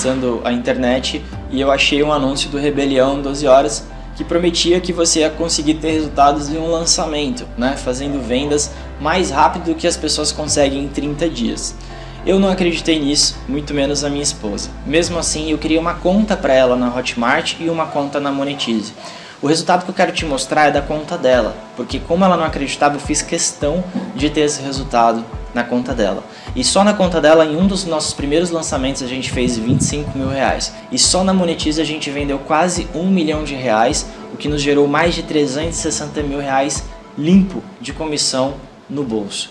fuçando a internet e eu achei um anúncio do Rebelião 12 Horas que prometia que você ia conseguir ter resultados em um lançamento, né? fazendo vendas mais rápido do que as pessoas conseguem em 30 dias. Eu não acreditei nisso, muito menos a minha esposa. Mesmo assim, eu criei uma conta para ela na Hotmart e uma conta na Monetize. O resultado que eu quero te mostrar é da conta dela, porque como ela não acreditava, eu fiz questão de ter esse resultado na conta dela. E só na conta dela, em um dos nossos primeiros lançamentos, a gente fez 25 mil reais. E só na Monetize a gente vendeu quase um milhão de reais, o que nos gerou mais de 360 mil reais limpo de comissão no bolso.